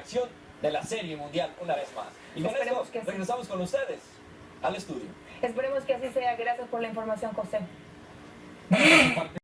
acción de la Serie Mundial una vez más. Y con Esperemos esto que regresamos con ustedes al estudio. Esperemos que así sea. Gracias por la información, José.